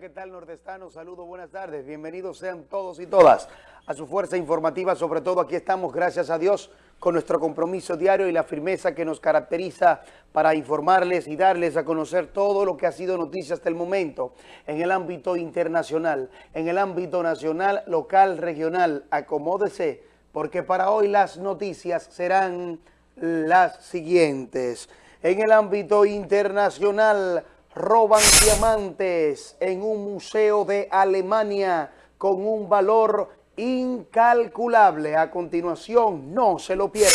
¿qué tal nordestano? Saludos, buenas tardes. Bienvenidos sean todos y todas a su fuerza informativa. Sobre todo aquí estamos, gracias a Dios, con nuestro compromiso diario y la firmeza que nos caracteriza para informarles y darles a conocer todo lo que ha sido noticia hasta el momento en el ámbito internacional, en el ámbito nacional, local, regional. Acomódese, porque para hoy las noticias serán las siguientes. En el ámbito internacional, roban diamantes en un museo de Alemania con un valor incalculable. A continuación, no se lo pierda.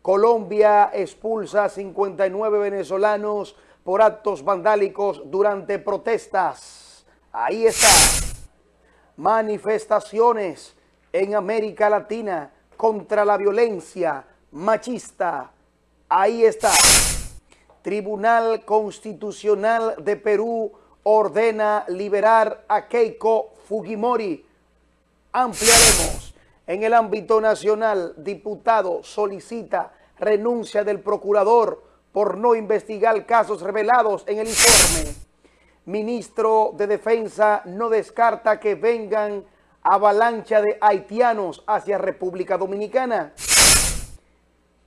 Colombia expulsa a 59 venezolanos por actos vandálicos durante protestas. Ahí está. Manifestaciones en América Latina contra la violencia machista. Ahí está. Tribunal Constitucional de Perú ordena liberar a Keiko Fujimori. Ampliaremos. En el ámbito nacional, diputado solicita renuncia del procurador por no investigar casos revelados en el informe. Ministro de Defensa no descarta que vengan avalancha de haitianos hacia República Dominicana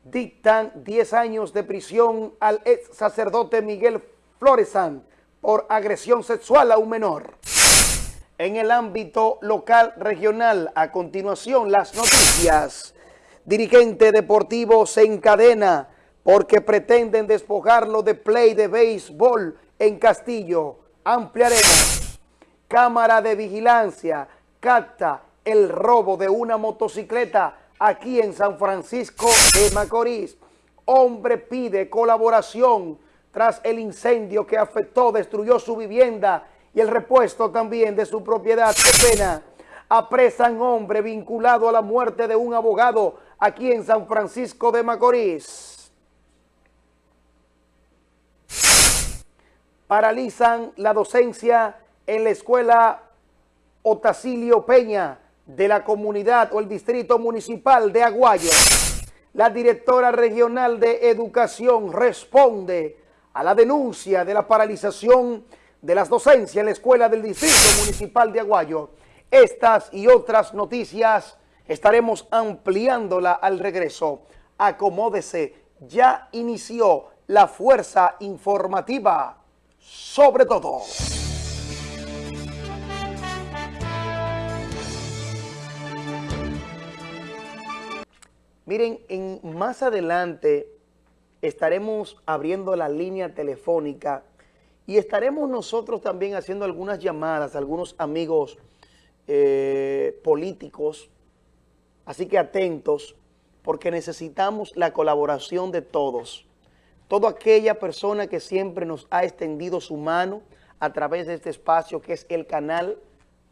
dictan 10 años de prisión al ex sacerdote Miguel Floresan por agresión sexual a un menor. En el ámbito local regional, a continuación las noticias. Dirigente deportivo se encadena porque pretenden despojarlo de play de béisbol en Castillo. Ampliaremos. Cámara de vigilancia capta el robo de una motocicleta aquí en San Francisco de Macorís. Hombre pide colaboración tras el incendio que afectó, destruyó su vivienda y el repuesto también de su propiedad. ¡Qué pena! Apresan hombre vinculado a la muerte de un abogado aquí en San Francisco de Macorís. Paralizan la docencia en la escuela Otacilio Peña de la comunidad o el distrito municipal de Aguayo, la directora regional de educación responde a la denuncia de la paralización de las docencias en la escuela del distrito municipal de Aguayo. Estas y otras noticias estaremos ampliándola al regreso. Acomódese, ya inició la fuerza informativa sobre todo. Miren, en, más adelante estaremos abriendo la línea telefónica y estaremos nosotros también haciendo algunas llamadas a algunos amigos eh, políticos, así que atentos, porque necesitamos la colaboración de todos. Toda aquella persona que siempre nos ha extendido su mano a través de este espacio que es el canal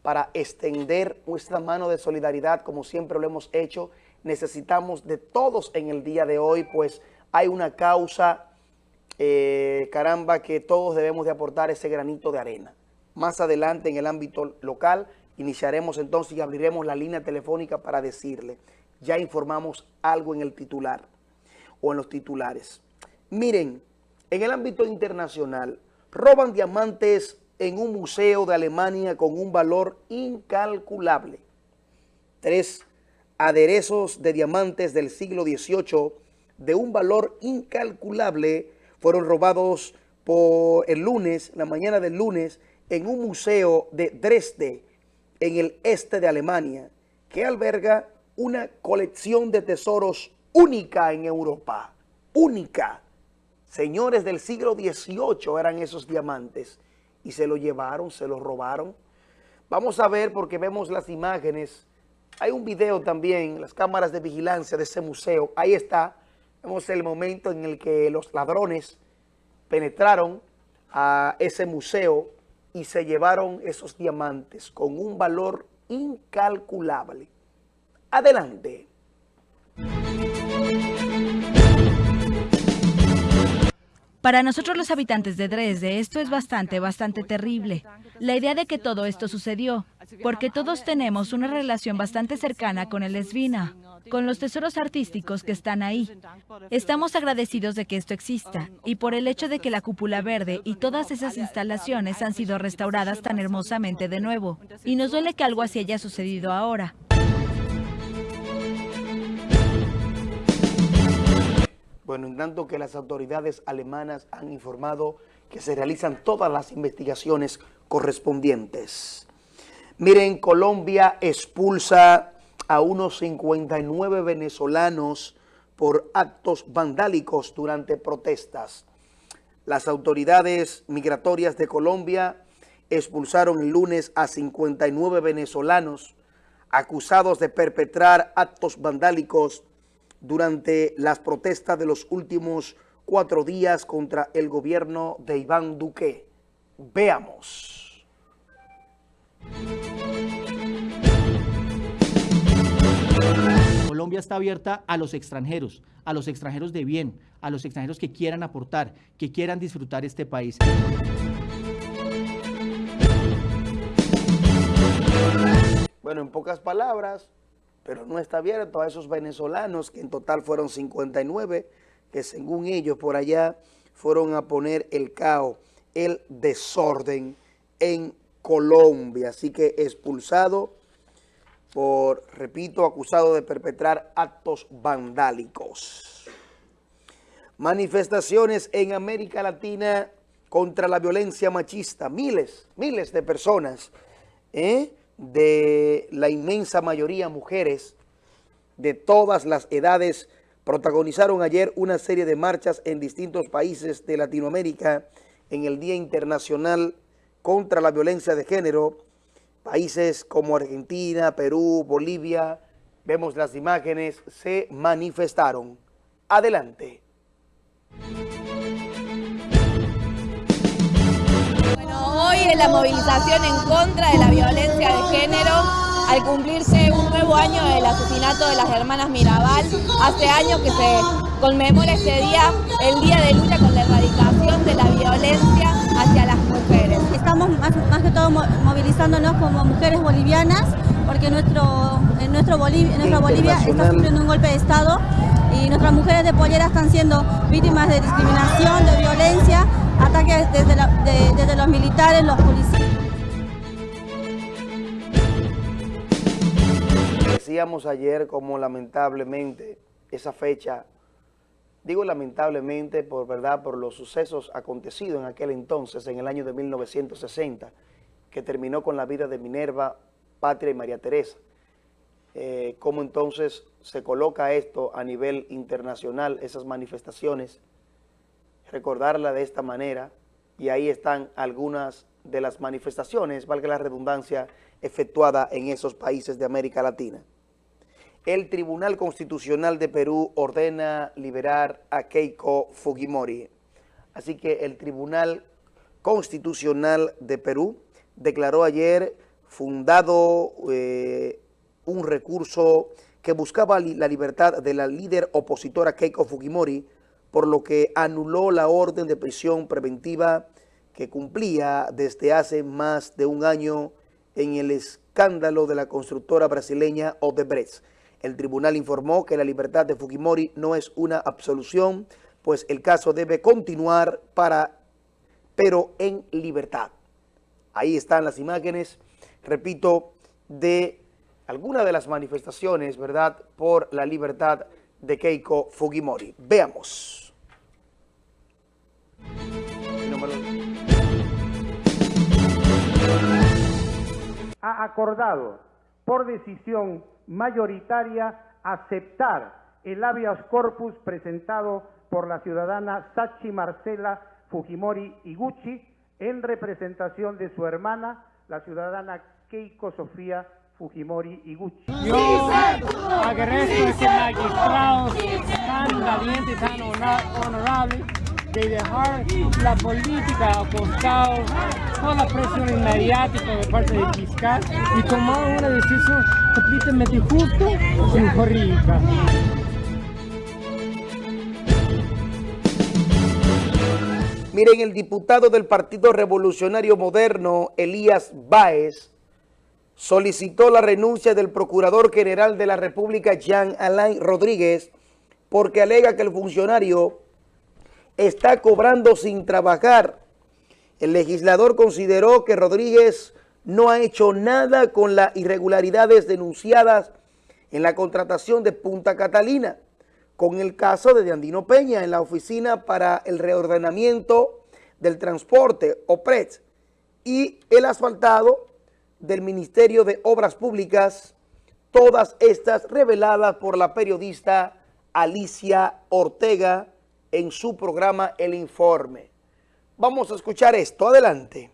para extender nuestra mano de solidaridad como siempre lo hemos hecho necesitamos de todos en el día de hoy, pues hay una causa, eh, caramba, que todos debemos de aportar ese granito de arena. Más adelante en el ámbito local iniciaremos entonces y abriremos la línea telefónica para decirle, ya informamos algo en el titular o en los titulares. Miren, en el ámbito internacional, roban diamantes en un museo de Alemania con un valor incalculable. Tres aderezos de diamantes del siglo XVIII de un valor incalculable fueron robados por el lunes, la mañana del lunes, en un museo de Dresde, en el este de Alemania, que alberga una colección de tesoros única en Europa, única. Señores del siglo XVIII eran esos diamantes y se lo llevaron, se lo robaron. Vamos a ver porque vemos las imágenes hay un video también, las cámaras de vigilancia de ese museo. Ahí está. Vemos el momento en el que los ladrones penetraron a ese museo y se llevaron esos diamantes con un valor incalculable. Adelante. Para nosotros los habitantes de Dresde esto es bastante, bastante terrible. La idea de que todo esto sucedió, porque todos tenemos una relación bastante cercana con el Esvina. con los tesoros artísticos que están ahí. Estamos agradecidos de que esto exista y por el hecho de que la cúpula verde y todas esas instalaciones han sido restauradas tan hermosamente de nuevo. Y nos duele que algo así haya sucedido ahora. Bueno, en tanto que las autoridades alemanas han informado que se realizan todas las investigaciones correspondientes. Miren, Colombia expulsa a unos 59 venezolanos por actos vandálicos durante protestas. Las autoridades migratorias de Colombia expulsaron el lunes a 59 venezolanos acusados de perpetrar actos vandálicos durante las protestas de los últimos cuatro días contra el gobierno de Iván Duque. Veamos. Colombia está abierta a los extranjeros, a los extranjeros de bien, a los extranjeros que quieran aportar, que quieran disfrutar este país. Bueno, en pocas palabras, pero no está abierto a esos venezolanos, que en total fueron 59, que según ellos por allá fueron a poner el caos, el desorden en Colombia. Así que expulsado por, repito, acusado de perpetrar actos vandálicos. Manifestaciones en América Latina contra la violencia machista. Miles, miles de personas, ¿eh? De la inmensa mayoría mujeres de todas las edades protagonizaron ayer una serie de marchas en distintos países de Latinoamérica en el Día Internacional contra la Violencia de Género. Países como Argentina, Perú, Bolivia, vemos las imágenes, se manifestaron. Adelante. Hoy la movilización en contra de la violencia de género al cumplirse un nuevo año del asesinato de las hermanas Mirabal. Hace años que se conmemora este día, el día de lucha con la erradicación de la violencia hacia las mujeres. Estamos más, que todo movilizándonos como mujeres bolivianas porque nuestro, en nuestro Bolivia, nuestra Bolivia está sufriendo un golpe de Estado y nuestras mujeres de pollera están siendo víctimas de discriminación, de violencia ataques desde, desde los militares, los policías. Decíamos ayer como lamentablemente esa fecha, digo lamentablemente por verdad, por los sucesos acontecidos en aquel entonces, en el año de 1960, que terminó con la vida de Minerva, Patria y María Teresa. Eh, cómo entonces se coloca esto a nivel internacional, esas manifestaciones, recordarla de esta manera y ahí están algunas de las manifestaciones, valga la redundancia, efectuada en esos países de América Latina. El Tribunal Constitucional de Perú ordena liberar a Keiko Fujimori. Así que el Tribunal Constitucional de Perú declaró ayer fundado eh, un recurso que buscaba la libertad de la líder opositora Keiko Fujimori, por lo que anuló la orden de prisión preventiva que cumplía desde hace más de un año en el escándalo de la constructora brasileña Odebrecht. El tribunal informó que la libertad de Fujimori no es una absolución, pues el caso debe continuar para, pero en libertad. Ahí están las imágenes, repito, de algunas de las manifestaciones, ¿verdad?, por la libertad de Keiko Fujimori. Veamos. Ha acordado por decisión mayoritaria aceptar el habeas corpus presentado por la ciudadana Sachi Marcela Fujimori Iguchi en representación de su hermana, la ciudadana Keiko Sofía Fujimori y Gucci. Yo agradezco a ese magistrado tan valiente, tan honorable, de dejar la política a costado, toda la presión mediática de parte del fiscal y tomar una decisión completamente justa y jurídica. Miren, el diputado del Partido Revolucionario Moderno, Elías Báez, solicitó la renuncia del Procurador General de la República, Jean Alain Rodríguez, porque alega que el funcionario está cobrando sin trabajar. El legislador consideró que Rodríguez no ha hecho nada con las irregularidades denunciadas en la contratación de Punta Catalina, con el caso de Andino Peña en la Oficina para el Reordenamiento del Transporte, OPRET, y el asfaltado del Ministerio de Obras Públicas, todas estas reveladas por la periodista Alicia Ortega en su programa El Informe. Vamos a escuchar esto. Adelante.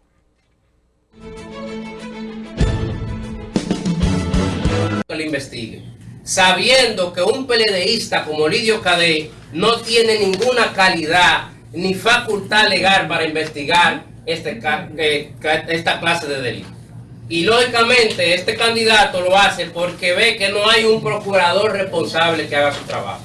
Que le investigue, sabiendo que un PLDista como Lidio Cadé no tiene ninguna calidad ni facultad legal para investigar este, eh, esta clase de delito. Y lógicamente este candidato lo hace porque ve que no hay un procurador responsable que haga su trabajo.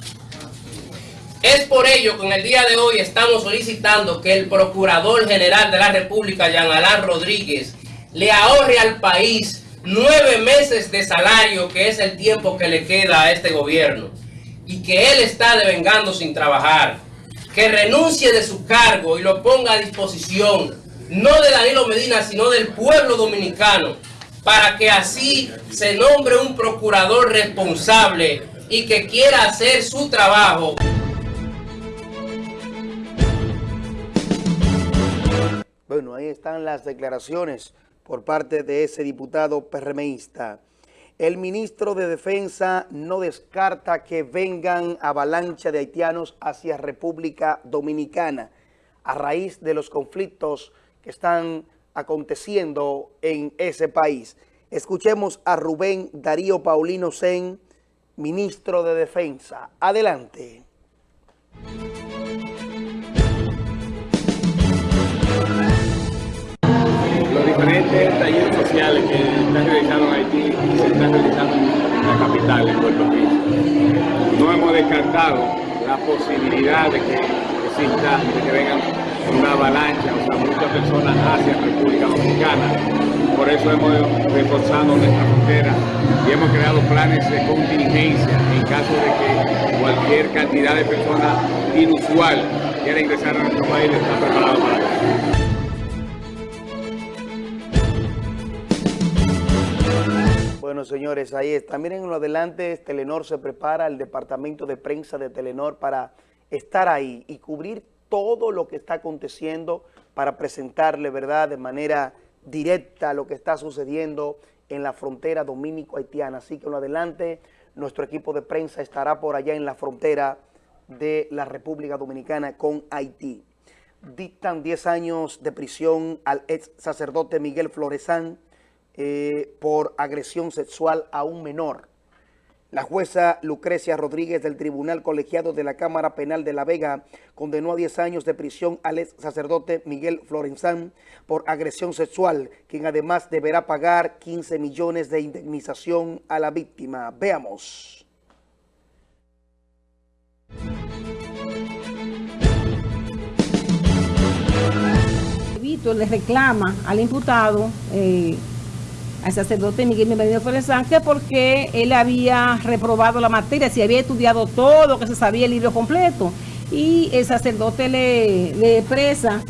Es por ello que en el día de hoy estamos solicitando que el Procurador General de la República, Jean Alain Rodríguez, le ahorre al país nueve meses de salario, que es el tiempo que le queda a este gobierno, y que él está devengando sin trabajar, que renuncie de su cargo y lo ponga a disposición, no de Danilo Medina, sino del pueblo dominicano, para que así se nombre un procurador responsable y que quiera hacer su trabajo. Bueno, ahí están las declaraciones por parte de ese diputado PRMista. El ministro de Defensa no descarta que vengan avalancha de haitianos hacia República Dominicana a raíz de los conflictos que están aconteciendo en ese país. Escuchemos a Rubén Darío Paulino Sen, ministro de Defensa. Adelante. Diferentes talleres sociales que están realizando en Haití y se están realizando en la capital, en Puerto Rico. No hemos descartado la posibilidad de que exista, de que vengan una avalancha, o sea, muchas personas hacia República Dominicana. Por eso hemos reforzado nuestra frontera y hemos creado planes de contingencia en caso de que cualquier cantidad de personas inusual quiera ingresar a nuestro país, está preparado para eso. Bueno, señores, ahí está. Miren lo adelante, Telenor se prepara, el departamento de prensa de Telenor para estar ahí y cubrir todo lo que está aconteciendo para presentarle, ¿verdad?, de manera directa lo que está sucediendo en la frontera dominico-haitiana. Así que en lo adelante, nuestro equipo de prensa estará por allá en la frontera de la República Dominicana con Haití. Dictan 10 años de prisión al ex sacerdote Miguel Floresán, eh, por agresión sexual a un menor. La jueza Lucrecia Rodríguez del Tribunal Colegiado de la Cámara Penal de La Vega condenó a 10 años de prisión al ex sacerdote Miguel Florenzán por agresión sexual, quien además deberá pagar 15 millones de indemnización a la víctima. Veamos. Víctor le reclama al imputado eh, al sacerdote Miguel Bienvenido Flores Sánchez porque él había reprobado la materia, si había estudiado todo, que se sabía el libro completo. Y el sacerdote le, le expresa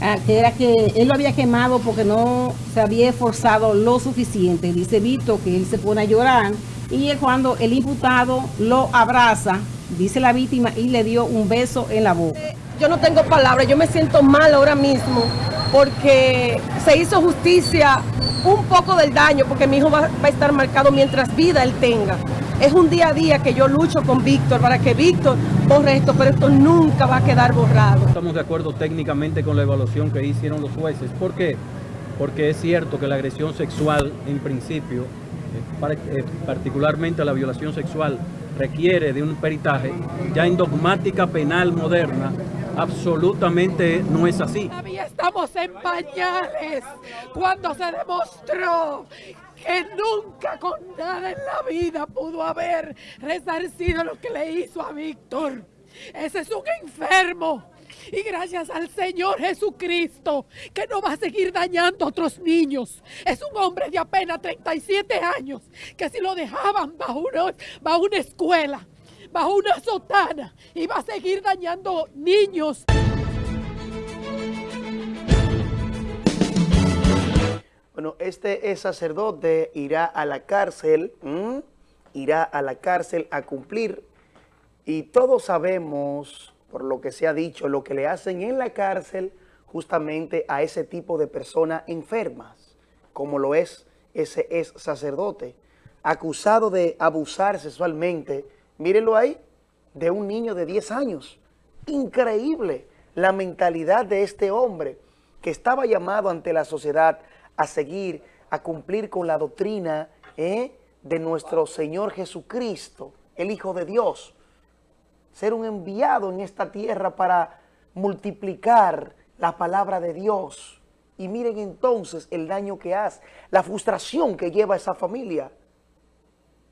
ah, que era que él lo había quemado porque no se había esforzado lo suficiente. Dice Vito que él se pone a llorar y cuando el imputado lo abraza, dice la víctima, y le dio un beso en la boca. Yo no tengo palabras, yo me siento mal ahora mismo porque se hizo justicia un poco del daño, porque mi hijo va, a estar marcado mientras vida él tenga. Es un día a día que yo lucho con Víctor para que Víctor borre esto, pero esto nunca va a quedar borrado. Estamos de acuerdo técnicamente con la evaluación que hicieron los jueces. ¿Por qué? Porque es cierto que la agresión sexual, en principio, eh, eh, particularmente la violación sexual, requiere de un peritaje. Ya en dogmática penal moderna, absolutamente no es así. Estamos en pañales cuando se demostró que nunca con nada en la vida pudo haber resarcido lo que le hizo a Víctor. Ese es un enfermo Y gracias al Señor Jesucristo, que no va a seguir dañando a otros niños. Es un hombre de apenas 37 años, que si lo dejaban bajo una, bajo una escuela, bajo una sotana, iba a seguir dañando niños. Bueno, este sacerdote irá a la cárcel, irá a la cárcel a cumplir y todos sabemos, por lo que se ha dicho, lo que le hacen en la cárcel justamente a ese tipo de personas enfermas, como lo es ese es sacerdote, acusado de abusar sexualmente, mírenlo ahí, de un niño de 10 años. Increíble la mentalidad de este hombre que estaba llamado ante la sociedad a seguir, a cumplir con la doctrina ¿eh? de nuestro Señor Jesucristo, el Hijo de Dios ser un enviado en esta tierra para multiplicar la palabra de Dios. Y miren entonces el daño que hace, la frustración que lleva esa familia.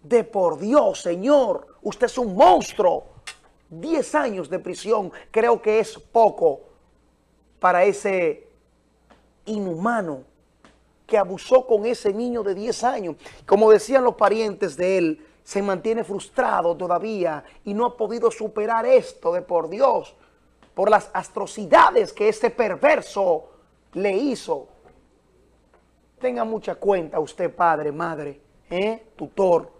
De por Dios, Señor, usted es un monstruo. Diez años de prisión creo que es poco para ese inhumano que abusó con ese niño de 10 años. Como decían los parientes de él, se mantiene frustrado todavía y no ha podido superar esto de por Dios, por las atrocidades que ese perverso le hizo. Tenga mucha cuenta usted, padre, madre, ¿eh? tutor.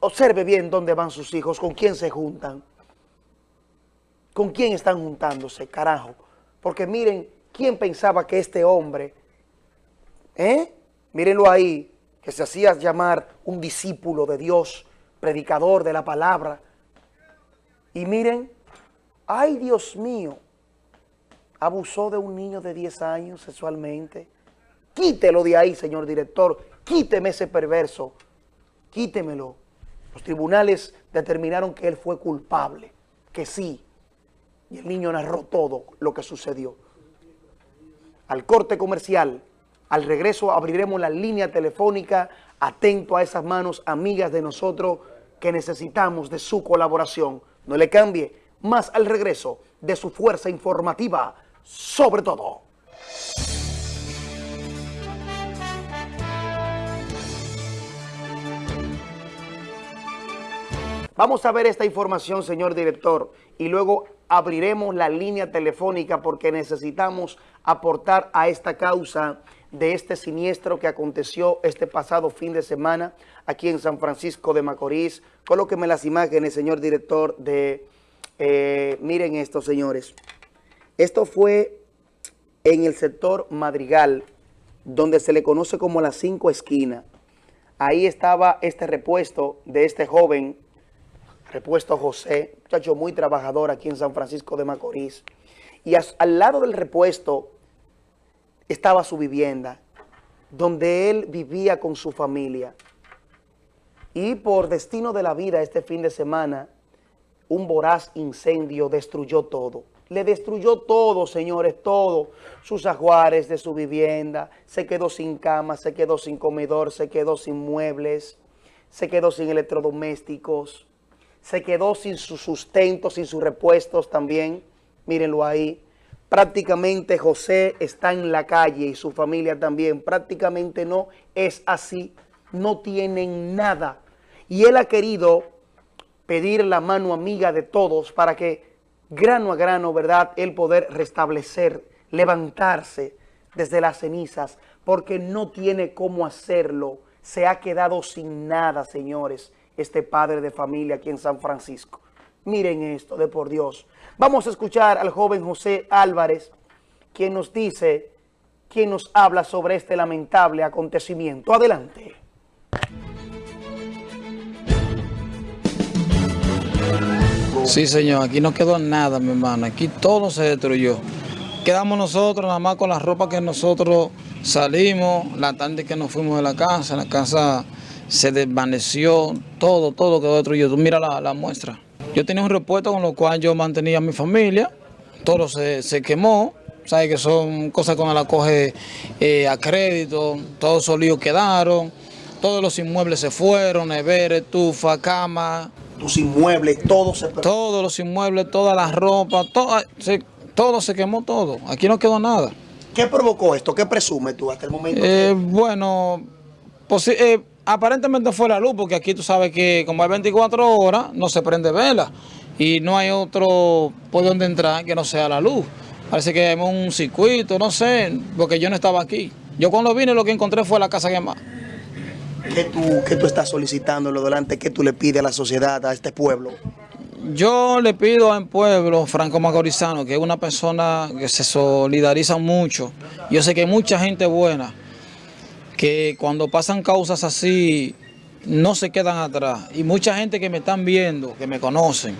Observe bien dónde van sus hijos, con quién se juntan. ¿Con quién están juntándose, carajo? Porque miren, ¿quién pensaba que este hombre, eh? Mírenlo ahí, que se hacía llamar un discípulo de Dios, predicador de la palabra. Y miren, ay Dios mío, abusó de un niño de 10 años sexualmente. Quítelo de ahí, señor director, quíteme ese perverso, quítemelo. Los tribunales determinaron que él fue culpable, que sí. Y el niño narró todo lo que sucedió. Al corte comercial, al regreso abriremos la línea telefónica, atento a esas manos amigas de nosotros que necesitamos de su colaboración. No le cambie, más al regreso de su fuerza informativa, sobre todo. Vamos a ver esta información, señor director, y luego abriremos la línea telefónica porque necesitamos aportar a esta causa de este siniestro que aconteció este pasado fin de semana aquí en San Francisco de Macorís. Colóqueme las imágenes, señor director, de... Eh, miren esto, señores. Esto fue en el sector Madrigal, donde se le conoce como las cinco esquinas. Ahí estaba este repuesto de este joven, repuesto José, muchacho muy trabajador aquí en San Francisco de Macorís. Y al lado del repuesto estaba su vivienda, donde él vivía con su familia. Y por destino de la vida este fin de semana, un voraz incendio destruyó todo. Le destruyó todo, señores, todo. Sus ajuares de su vivienda, se quedó sin cama, se quedó sin comedor, se quedó sin muebles, se quedó sin electrodomésticos, se quedó sin su sustento, sin sus repuestos también. Mírenlo ahí prácticamente José está en la calle y su familia también, prácticamente no es así, no tienen nada. Y él ha querido pedir la mano amiga de todos para que grano a grano, ¿verdad?, él poder restablecer, levantarse desde las cenizas, porque no tiene cómo hacerlo. Se ha quedado sin nada, señores, este padre de familia aquí en San Francisco. Miren esto, de por Dios. Vamos a escuchar al joven José Álvarez, quien nos dice, quien nos habla sobre este lamentable acontecimiento. Adelante. Sí, señor, aquí no quedó nada, mi hermano. Aquí todo se destruyó. Quedamos nosotros nada más con la ropa que nosotros salimos, la tarde que nos fuimos de la casa, la casa se desvaneció, todo, todo quedó destruido. Tú mira la, la muestra. Yo tenía un repuesto con lo cual yo mantenía a mi familia, todo se, quemó, sabes que son cosas con la coge eh, a crédito, todos los líos quedaron, todos los inmuebles se fueron, nevera, estufa, cama, tus inmuebles, todo se perdió. Todos los inmuebles, toda la ropa, todo se, todo se quemó todo. Aquí no quedó nada. ¿Qué provocó esto? ¿Qué presumes tú hasta el momento? Eh, bueno, eh, aparentemente fue la luz, porque aquí tú sabes que como hay 24 horas, no se prende vela. Y no hay otro por donde entrar que no sea la luz. Parece que hay un circuito, no sé, porque yo no estaba aquí. Yo cuando vine lo que encontré fue la casa quemada. ¿Qué tú, qué tú estás solicitando lo delante? ¿Qué tú le pides a la sociedad, a este pueblo? Yo le pido al pueblo franco macorizano, que es una persona que se solidariza mucho. Yo sé que hay mucha gente buena, que cuando pasan causas así, no se quedan atrás. Y mucha gente que me están viendo, que me conocen,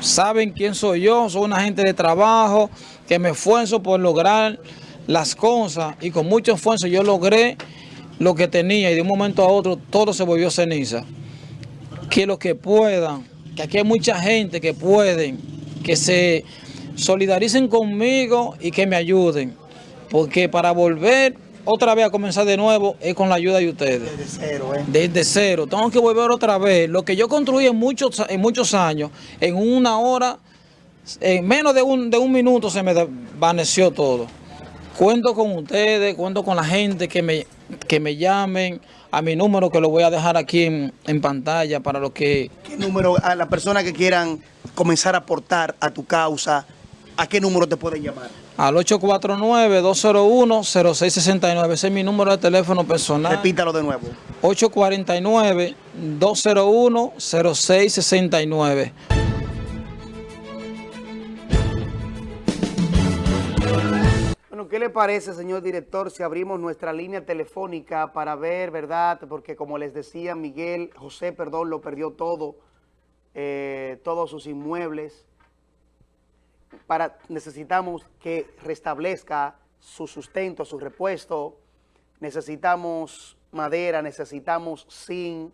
saben quién soy yo, soy una gente de trabajo, que me esfuerzo por lograr las cosas y con mucho esfuerzo yo logré lo que tenía y de un momento a otro todo se volvió ceniza. Que los que puedan, que aquí hay mucha gente que pueden, que se solidaricen conmigo y que me ayuden. Porque para volver otra vez a comenzar de nuevo es con la ayuda de ustedes. Desde cero, ¿eh? Desde cero. Tengo que volver otra vez. Lo que yo construí en muchos, en muchos años, en una hora, en menos de un, de un minuto se me desvaneció todo. Cuento con ustedes, cuento con la gente que me, que me llamen a mi número que lo voy a dejar aquí en, pantalla para los que... ¿Qué número a las personas que quieran comenzar a aportar a tu causa? ¿A qué número te pueden llamar? Al 849-201-0669. Ese es mi número de teléfono personal. Repítalo de nuevo. 849-201-0669. ¿qué le parece, señor director, si abrimos nuestra línea telefónica para ver, verdad? Porque como les decía, Miguel, José, perdón, lo perdió todo, eh, todos sus inmuebles. Para, necesitamos que restablezca su sustento, su repuesto. Necesitamos madera, necesitamos zinc.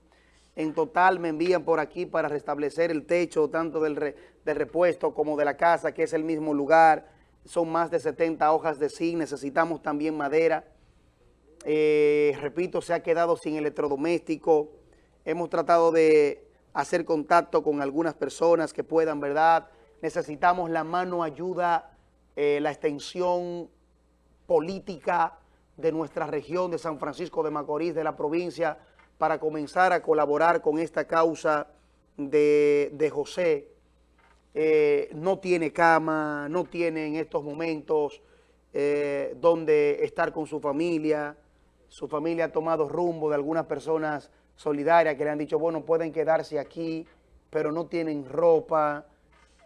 En total me envían por aquí para restablecer el techo, tanto del, repuesto como de la casa, que es el mismo lugar son más de 70 hojas de zinc, necesitamos también madera. Eh, repito, se ha quedado sin electrodoméstico. Hemos tratado de hacer contacto con algunas personas que puedan, ¿verdad? Necesitamos la mano ayuda, eh, la extensión política de nuestra región de San Francisco de Macorís, de la provincia, para comenzar a colaborar con esta causa de, de José, eh, no tiene cama, no tiene en estos momentos eh, donde estar con su familia, su familia ha tomado rumbo de algunas personas solidarias que le han dicho, bueno, pueden quedarse aquí, pero no tienen ropa.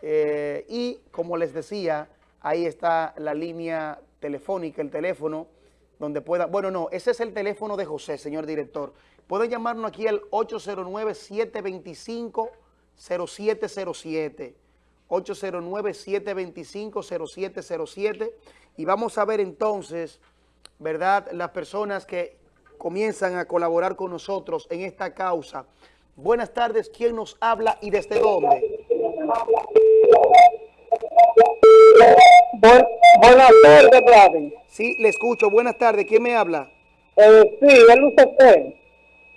Eh, y como les decía, ahí está la línea telefónica, el teléfono, donde pueda, bueno, no, ese es el teléfono de José, señor director. Pueden llamarnos aquí al 809-725-0707. 809-725-0707 y vamos a ver entonces, ¿verdad?, las personas que comienzan a colaborar con nosotros en esta causa. Buenas tardes, ¿quién nos habla y desde dónde? Buenas tardes, Vlad. Sí, le escucho. Buenas tardes, ¿quién me habla? Eh, sí, él usted.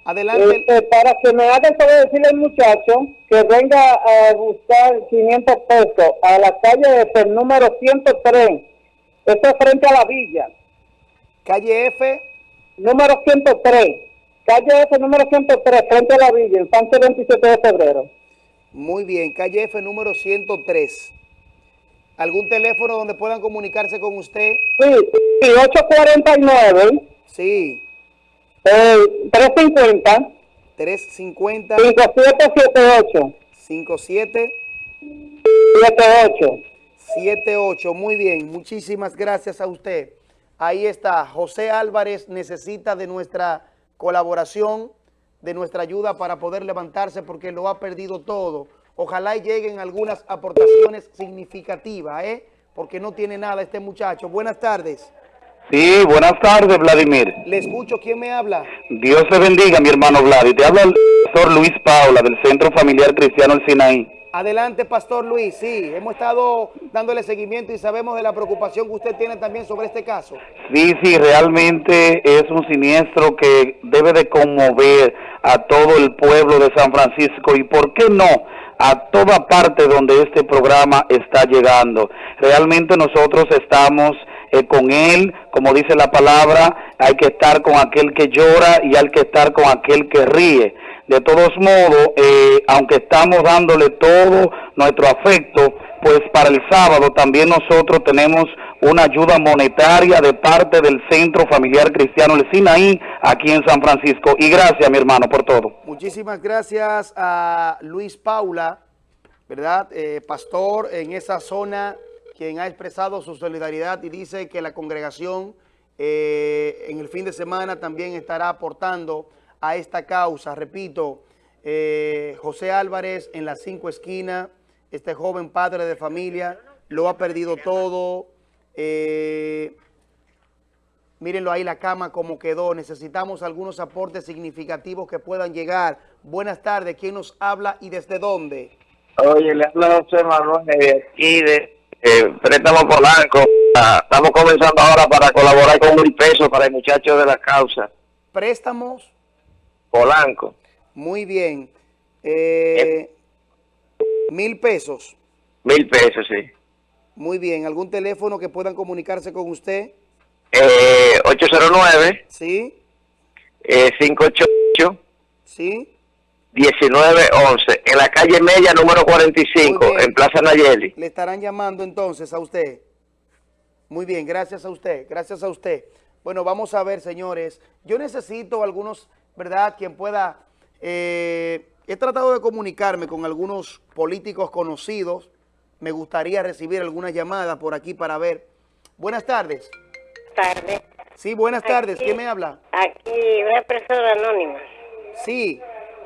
Adelante. Este, para que me haga el favor decirle al muchacho que venga a buscar 500 pesos a la calle F, número 103. Esto es frente a la villa. Calle F. Número 103. Calle F, número 103, frente a la villa, en Sánchez 27 de febrero. Muy bien, calle F, número 103. ¿Algún teléfono donde puedan comunicarse con usted? Sí, sí 849. Sí. Eh, 350. 350. 5778. 57. 78. 78. Muy bien. Muchísimas gracias a usted. Ahí está. José Álvarez necesita de nuestra colaboración, de nuestra ayuda para poder levantarse porque lo ha perdido todo. Ojalá lleguen algunas aportaciones significativas, ¿eh? Porque no tiene nada este muchacho. Buenas tardes. Sí, buenas tardes, Vladimir. Le escucho, ¿quién me habla? Dios te bendiga, mi hermano Vlad. te habla el doctor Luis Paula, del Centro Familiar Cristiano El Sinaí. Adelante, Pastor Luis. Sí, hemos estado dándole seguimiento y sabemos de la preocupación que usted tiene también sobre este caso. Sí, sí, realmente es un siniestro que debe de conmover a todo el pueblo de San Francisco y, ¿por qué no?, a toda parte donde este programa está llegando. Realmente nosotros estamos eh, con él, como dice la palabra, hay que estar con aquel que llora y hay que estar con aquel que ríe. De todos modos, eh, aunque estamos dándole todo nuestro afecto, pues para el sábado también nosotros tenemos una ayuda monetaria de parte del Centro Familiar Cristiano El Sinaí aquí en San Francisco. Y gracias, mi hermano, por todo. Muchísimas gracias a Luis Paula, ¿verdad? Eh, pastor en esa zona, quien ha expresado su solidaridad y dice que la congregación eh, en el fin de semana también estará aportando a esta causa. Repito, eh, José Álvarez en las cinco esquinas, este joven padre de familia, lo ha perdido todo. Eh, mírenlo ahí la cama como quedó. Necesitamos algunos aportes significativos que puedan llegar. Buenas tardes, ¿quién nos habla y desde dónde? Oye, le habla José Manuel de aquí de eh, Préstamo Polanco. Ah, estamos comenzando ahora para colaborar con mil pesos para el muchacho de la causa. ¿Préstamos? Polanco. Muy bien. Eh, mil pesos. Mil pesos, sí. Muy bien. ¿Algún teléfono que puedan comunicarse con usted? Eh, 809. Sí. Eh, 588. Sí. 1911. En la calle Media, número 45, en Plaza Nayeli. Le estarán llamando entonces a usted. Muy bien, gracias a usted. Gracias a usted. Bueno, vamos a ver, señores. Yo necesito algunos ¿verdad? Quien pueda... Eh, he tratado de comunicarme con algunos políticos conocidos. Me gustaría recibir alguna llamada por aquí para ver. Buenas tardes. Tardes. Sí, buenas tardes. ¿Quién me habla? Aquí, una persona anónima. Sí.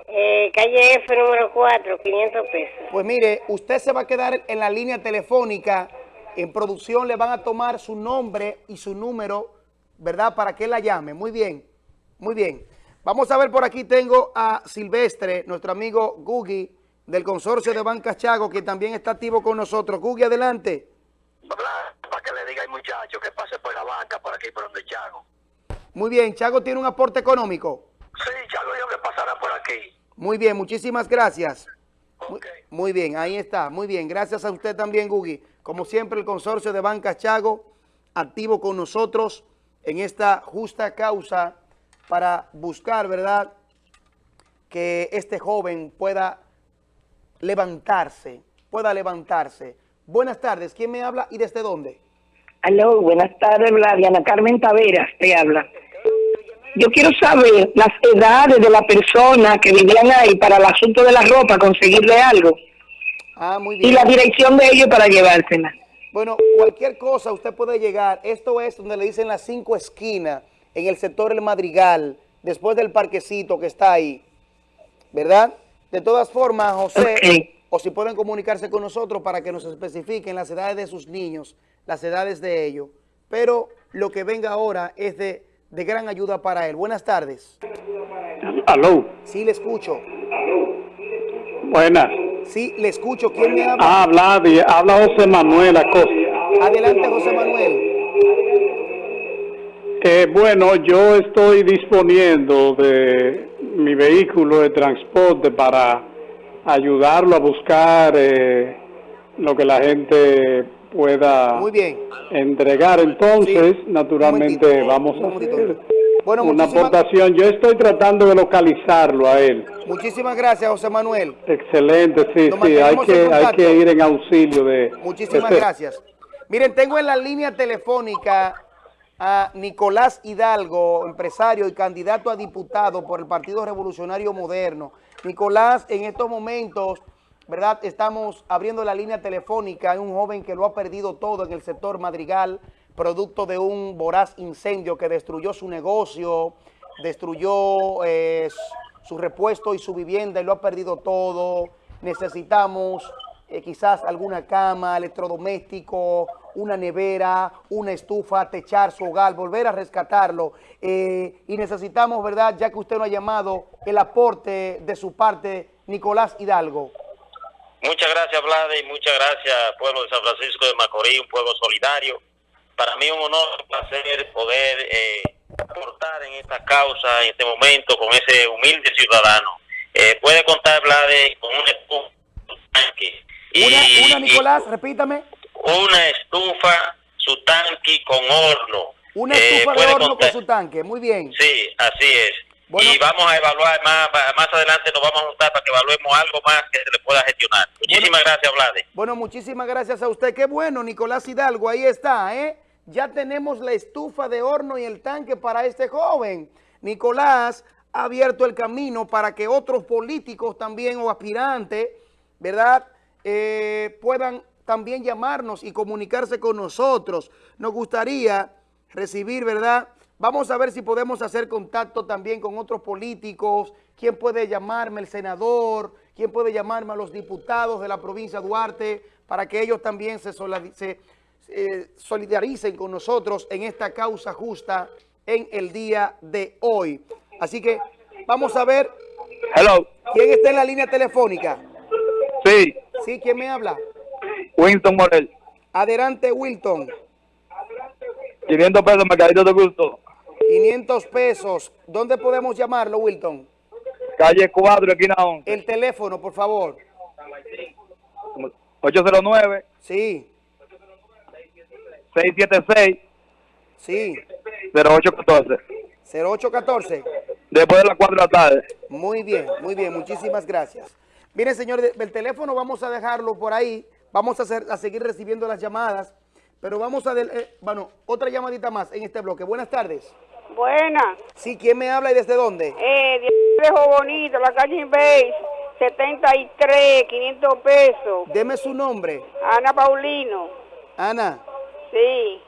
Eh, calle F, número 4, 500 pesos. Pues mire, usted se va a quedar en la línea telefónica. En producción le van a tomar su nombre y su número, ¿verdad? Para que la llame. Muy bien, muy bien. Vamos a ver por aquí, tengo a Silvestre, nuestro amigo Gugi, del consorcio de Banca Chago, que también está activo con nosotros. Gugi, adelante. Para que le diga al muchacho que pase por la banca, por aquí, por donde Chago. Muy bien, Chago tiene un aporte económico. Sí, Chago dijo que pasara por aquí. Muy bien, muchísimas gracias. Muy, bien, ahí está, muy bien. Gracias a usted también, Gugi. Como siempre, el consorcio de Banca Chago, activo con nosotros en esta justa causa para buscar, ¿verdad?, que este joven pueda levantarse, pueda levantarse. Buenas tardes, ¿quién me habla y desde dónde? Aló, buenas tardes, Diana Carmen Taveras te habla. Yo quiero saber las edades de la persona que vivían ahí para el asunto de la ropa, conseguirle algo. Ah, muy bien. Y la dirección de ellos para llevársela. Bueno, cualquier cosa usted puede llegar. Esto es donde le dicen las cinco esquinas en el sector El Madrigal, después del parquecito que está ahí, ¿verdad? De todas formas, José, o si pueden comunicarse con nosotros para que nos especifiquen las edades de sus niños, las edades de ellos. Pero lo que venga ahora es de, de gran ayuda para él. Buenas tardes. Aló. Sí, le escucho. Buenas. Sí, le escucho. ¿Quién me habla? Ah, habla, habla José Manuel Acosta. Adelante, José Manuel. Eh, bueno, yo estoy disponiendo de mi vehículo de transporte para ayudarlo a buscar eh, lo que la gente pueda entregar. Entonces, naturalmente, vamos a hacer una aportación. Yo estoy tratando de localizarlo a él. Muchísimas gracias, José Manuel. Excelente, sí, sí, hay que, hay que ir en auxilio de... Muchísimas gracias. Miren, tengo en la línea telefónica a Nicolás Hidalgo, empresario y candidato a diputado por el Partido Revolucionario Moderno. Nicolás, en estos momentos, ¿verdad? Estamos abriendo la línea telefónica. Hay un joven que lo ha perdido todo en el sector Madrigal, producto de un voraz incendio que destruyó su negocio, destruyó eh, su repuesto y su vivienda y lo ha perdido todo. Necesitamos eh, quizás alguna cama, electrodoméstico, una nevera, una estufa, techar su hogar, volver a rescatarlo. Eh, y necesitamos, ¿verdad?, ya que usted nos ha llamado, el aporte de su parte, Nicolás Hidalgo. Muchas gracias, Vlade, y muchas gracias, pueblo de San Francisco de Macorís, un pueblo solidario. Para mí un honor, un placer poder eh, aportar en esta causa en este momento con ese humilde ciudadano. Eh, puede contar, Vlade, con un tanque. Una, Nicolás, repítame. una estufa, su tanque con horno. Una Eh, estufa de horno contar- con su tanque. Muy bien. Sí, así es. y vamos a evaluar más, más adelante, nos vamos a juntar para que evaluemos algo más que se le pueda gestionar. Muchísimas gracias, Vlade. Bueno, muchísimas gracias a usted. Qué bueno, Nicolás Hidalgo. Ahí está, ¿eh? Ya tenemos la estufa de horno y el tanque para este joven. Nicolás ha abierto el camino para que otros políticos también o aspirantes, ¿verdad? Eh, puedan también llamarnos y comunicarse con nosotros. Nos gustaría recibir, ¿verdad? Vamos a ver si podemos hacer contacto también con otros políticos. ¿Quién puede llamarme? El senador. ¿Quién puede llamarme a los diputados de la provincia de Duarte para que ellos también se, se, eh, solidaricen con nosotros en esta causa justa en el día de hoy? Así que vamos a ver Hello. quién está en la línea telefónica. Sí, Sí, ¿quién me habla? Winston Morel. Adelante, Wilton. 500 pesos, mercadito de gusto. 500 pesos. ¿Dónde podemos llamarlo, Wilton? Calle 4, esquina 11. El teléfono, por favor. 809. Sí. 676. Sí. 0814. 0814. Después de las 4 de la tarde. Muy bien, muy bien. Muchísimas gracias. Miren, señor, el teléfono vamos a dejarlo por ahí. Vamos a, hacer, a seguir recibiendo las llamadas. Pero vamos a... del- eh, bueno, otra llamadita más en este bloque. Buenas tardes. Buena. Sí, ¿quién me habla y desde dónde? Eh, Viejo Bonito, la calle Base, 73, 500 pesos. Deme su nombre. Ana Paulino. Ana. Sí,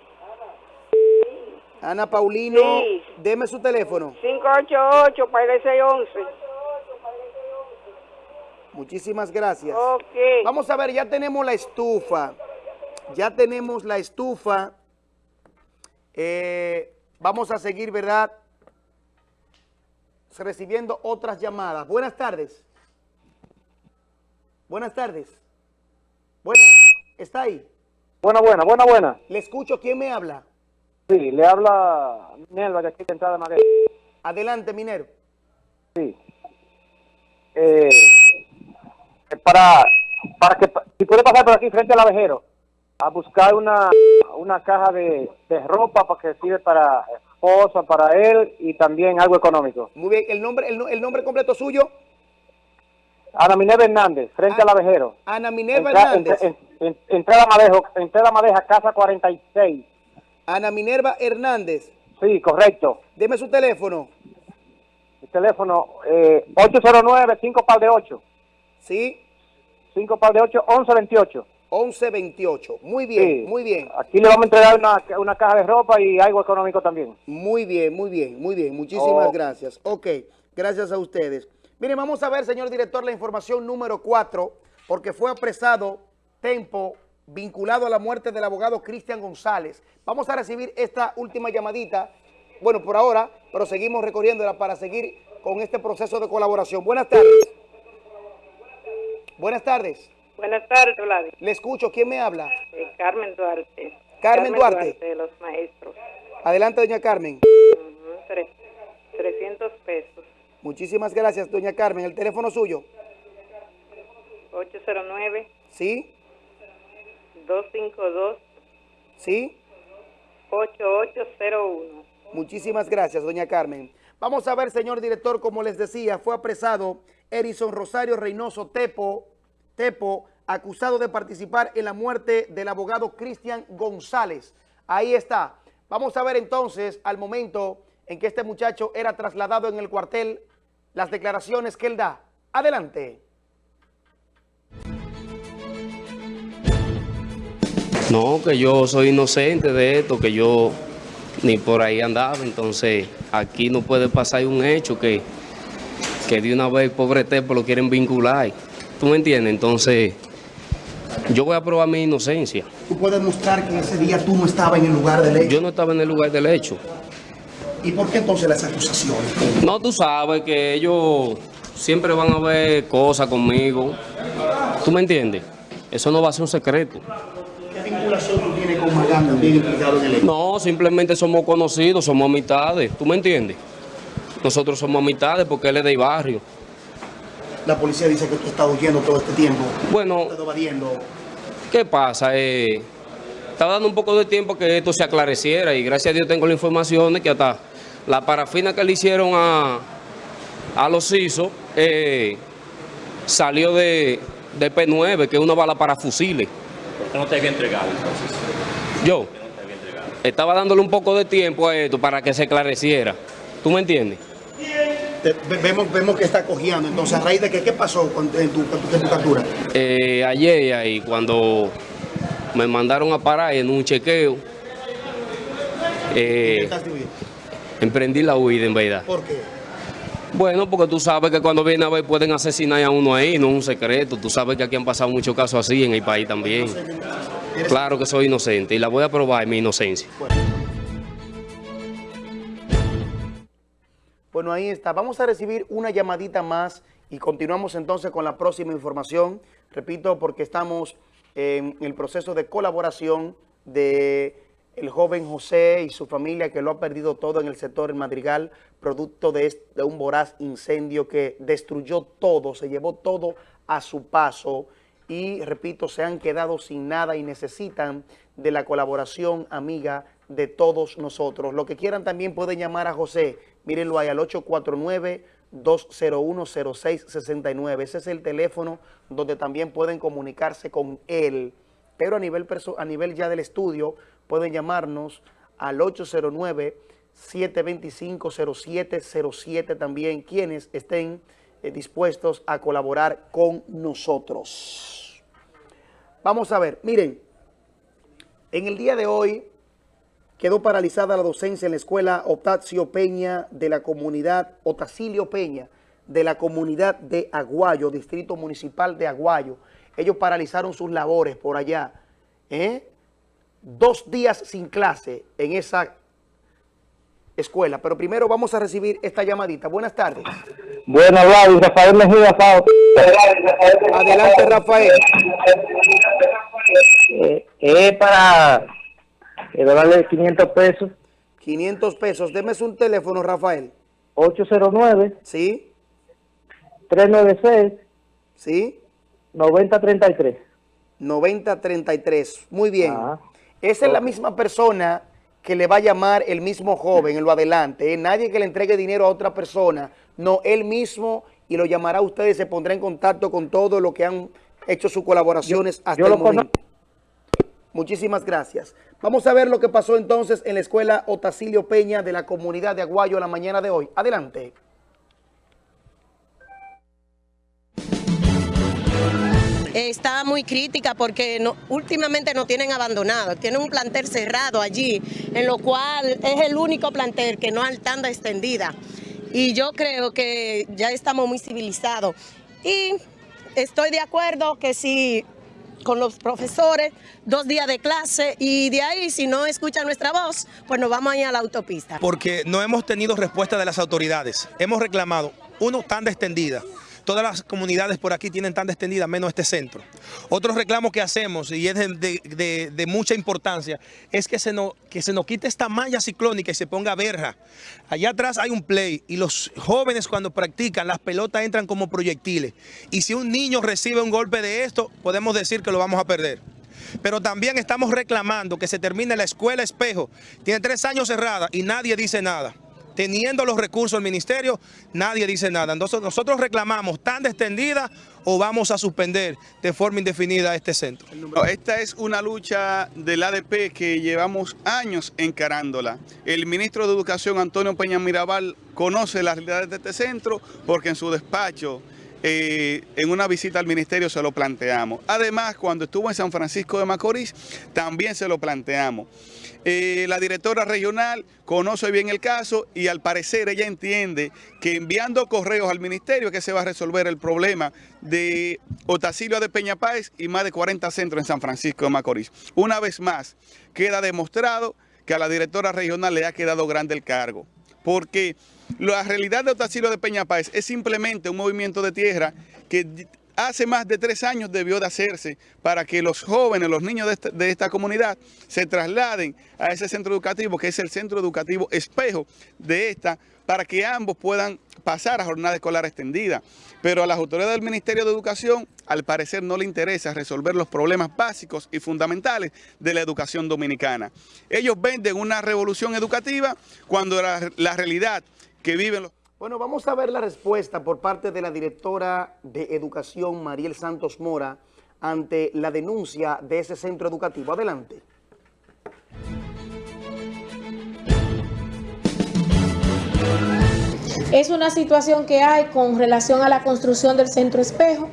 Ana Paulino. Sí. Deme su teléfono. 588 para el 611. Muchísimas gracias. Vamos a ver, ya tenemos la estufa. Ya tenemos la estufa. Eh, vamos a seguir, ¿verdad? Recibiendo otras llamadas. Buenas tardes. Buenas tardes. Buenas. ¿Está ahí? Buena, buena, buena, buena. Le escucho. ¿Quién me habla? Sí, le habla Nelva de aquí de entrada de Maguey. Adelante, Minero. Sí. Eh, para, para que, si puede pasar por aquí frente al abejero, a buscar una, una caja de, de ropa para que sirve para esposa, para él y también algo económico. Muy bien. ¿El nombre, el, no- el nombre completo suyo? Ana Minerva Hernández, frente al abejero. Ana Minerva Entra- Hernández. en- en- entrada Madejo, entrada Madeja, casa 46. Ana Minerva Hernández. Sí, correcto. Deme su teléfono. El teléfono eh, 809 5 par de 8. Sí. 5 par de 8, 1128. 1128. Muy bien, Sí. muy bien. Aquí le vamos a entregar una, una caja de ropa y algo económico también. Muy bien, muy bien, muy bien. Muchísimas Oh. gracias. Ok, gracias a ustedes. Miren, vamos a ver, señor director, la información número 4, porque fue apresado Tempo vinculado a la muerte del abogado Cristian González. Vamos a recibir esta última llamadita, bueno, por ahora, pero seguimos recorriéndola para seguir con este proceso de colaboración. Buenas tardes. Buenas tardes. Buenas tardes, Vladi. Le escucho. ¿Quién me habla? Eh, Carmen Duarte. Carmen Duarte. de los maestros. Adelante, doña Carmen. Ujú, tre- 300 pesos. Muchísimas gracias, doña Carmen. ¿El teléfono suyo? 809 ¿Sí? 252 ¿Sí? 8801. Muchísimas gracias, doña Carmen. Vamos a ver, señor director, como les decía, fue apresado Erison Rosario Reynoso Tepo, acusado de participar en la muerte del abogado Cristian González. Ahí está. Vamos a ver entonces, al momento en que este muchacho era trasladado en el cuartel, las declaraciones que él da. Adelante. No, que yo soy inocente de esto, que yo ni por ahí andaba, entonces aquí no puede pasar un hecho que, que de una vez pobre Tepo lo quieren vincular. ¿Tú me entiendes? Entonces yo voy a probar mi inocencia. Tú puedes mostrar que en ese día tú no estabas en el lugar del hecho. Yo no estaba en el lugar del hecho. ¿Y por qué entonces las acusaciones? No, tú sabes que ellos siempre van a ver cosas conmigo. ¿Tú me entiendes? Eso no va a ser un secreto. ¿Qué vinculación tú tienes con Magán también implicado en el hecho? No, simplemente somos conocidos, somos amistades. ¿Tú me entiendes? Nosotros somos amistades porque él es del barrio. La policía dice que tú estás huyendo todo este tiempo. Bueno. ¿qué pasa? Eh, estaba dando un poco de tiempo que esto se aclareciera y gracias a Dios tengo la información de que hasta la parafina que le hicieron a, a los ISO eh, salió de, de P9, que es una bala para fusiles. ¿Por qué no te había entregado entonces? Yo estaba dándole un poco de tiempo a esto para que se esclareciera. ¿Tú me entiendes? Te- vemos, vemos que está cogiendo. Entonces, ¿a raíz de qué, qué pasó con, en, tu, en tu- en tu captura? Eh, ayer ahí cuando me mandaron a parar en un chequeo, eh, emprendí la huida en verdad. ¿Por qué? Bueno, porque tú sabes que cuando vienen a ver pueden asesinar a uno ahí, no es un secreto. Tú sabes que aquí han pasado muchos casos así en el país también. Claro que soy inocente y la voy a probar mi inocencia. Ahí está. Vamos a recibir una llamadita más y continuamos entonces con la próxima información. Repito, porque estamos en el proceso de colaboración de el joven José y su familia que lo ha perdido todo en el sector El Madrigal, producto de, este- de un voraz incendio que destruyó todo, se llevó todo a su paso y, repito, se han quedado sin nada y necesitan de la colaboración amiga de todos nosotros. Lo que quieran también pueden llamar a José, mírenlo ahí al 849-201-0669. Ese es el teléfono donde también pueden comunicarse con él. Pero a nivel, a nivel ya del estudio, pueden llamarnos al 809-725-0707 también, quienes estén eh, dispuestos a colaborar con nosotros. Vamos a ver, miren, en el día de hoy quedó paralizada la docencia en la escuela Otacio Peña de la comunidad, Otacilio Peña, de la comunidad de Aguayo, Distrito Municipal de Aguayo. Ellos paralizaron sus labores por allá. ¿eh? Dos días sin clase en esa escuela. Pero primero vamos a recibir esta llamadita. Buenas tardes. Bueno, Vlad, Rafael Mejía. Adelante, Rafael. Eh, para eh, darle 500 pesos. 500 pesos. Deme un teléfono, Rafael. 809. Sí. 396. Sí. 9033. 9033. Muy bien. Esa es la misma persona que le va a llamar el mismo joven en lo adelante. ¿eh? Nadie que le entregue dinero a otra persona. No, él mismo y lo llamará a ustedes y se pondrá en contacto con todo lo que han hecho sus colaboraciones hasta yo el lo momento. Muchísimas gracias. Vamos a ver lo que pasó entonces en la escuela Otacilio Peña de la comunidad de Aguayo la mañana de hoy. Adelante. está muy crítica porque últimamente nos tienen abandonado. Tienen un plantel cerrado allí, en lo cual es el único plantel que no hay tanda extendida. Y yo creo que ya estamos muy civilizados. Y estoy de acuerdo que si con los profesores, dos días de clase y de ahí si no escuchan nuestra voz, pues nos vamos a a la autopista. porque no hemos tenido respuesta de las autoridades. Hemos reclamado, uno, tanda extendida. Todas las comunidades por aquí tienen tanda extendida, menos este centro. Otro reclamo que hacemos, y es de- de mucha importancia, es que se, nos, que se nos quite esta malla ciclónica y se ponga verja. Allá atrás hay un play y los jóvenes cuando practican, las pelotas entran como proyectiles. Y si un niño recibe un golpe de esto, podemos decir que lo vamos a perder pero también estamos reclamando que se termine la escuela espejo. Tiene tres años cerrada y nadie dice nada. Teniendo los recursos del ministerio, nadie dice nada. Entonces nosotros reclamamos tanda extendida o vamos a suspender de forma indefinida este centro. Esta es una lucha del ADP que llevamos años encarándola. El ministro de Educación, Antonio Peña Mirabal, conoce las realidades de este centro porque en su despacho, eh, en una visita al ministerio, se lo planteamos. Además, cuando estuvo en San Francisco de Macorís, también se lo planteamos. Eh, la directora regional conoce bien el caso y al parecer ella entiende que enviando correos al ministerio que se va a resolver el problema de Otacilio de Peña Páez y más de 40 centros en San Francisco de Macorís. Una vez más, queda demostrado que a la directora regional le ha quedado grande el cargo, porque la realidad de Otacilio de Peña Páez es simplemente un movimiento de tierra que hace más de tres años debió de hacerse para que los jóvenes, los niños de esta, comunidad se trasladen a ese centro educativo, que es el centro educativo espejo de esta, para que ambos puedan pasar a jornada escolar extendida. Pero a las autoridades del Ministerio de Educación, al parecer no le interesa resolver los problemas básicos y fundamentales de la educación dominicana. Ellos venden una revolución educativa cuando la, la realidad que viven los... Bueno, vamos a ver la respuesta por parte de la directora de Educación, Mariel Santos Mora, ante la denuncia de ese centro educativo. Adelante. Es una situación que hay con relación a la construcción del centro espejo,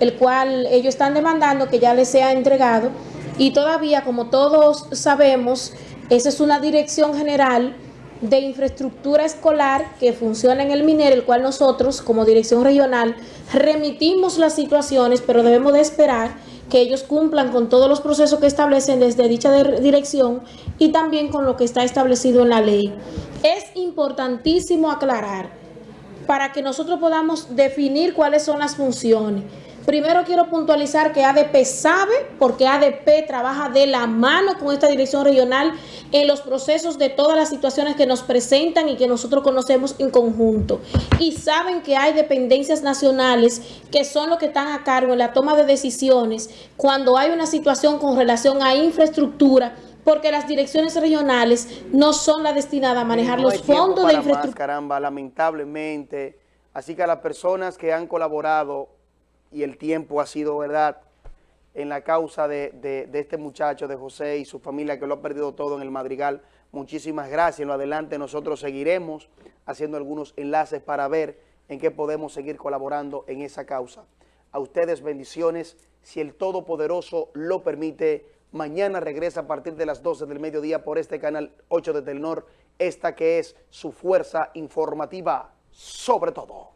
el cual ellos están demandando que ya les sea entregado y todavía, como todos sabemos, esa es una dirección general de infraestructura escolar que funciona en el MINER, el cual nosotros como dirección regional remitimos las situaciones, pero debemos de esperar que ellos cumplan con todos los procesos que establecen desde dicha dirección y también con lo que está establecido en la ley. Es importantísimo aclarar para que nosotros podamos definir cuáles son las funciones. Primero quiero puntualizar que ADP sabe, porque ADP trabaja de la mano con esta dirección regional en los procesos de todas las situaciones que nos presentan y que nosotros conocemos en conjunto. Y saben que hay dependencias nacionales que son los que están a cargo en la toma de decisiones cuando hay una situación con relación a infraestructura porque las direcciones regionales no son las destinadas a manejar no los fondos de infraestructura. caramba, lamentablemente. Así que a las personas que han colaborado y el tiempo ha sido, ¿verdad?, en la causa de, de, este muchacho, de José y su familia que lo ha perdido todo en el Madrigal. Muchísimas gracias. En lo adelante nosotros seguiremos haciendo algunos enlaces para ver en qué podemos seguir colaborando en esa causa. A ustedes bendiciones. Si el Todopoderoso lo permite, mañana regresa a partir de las 12 del mediodía por este canal 8 de Telnor, esta que es su fuerza informativa sobre todo.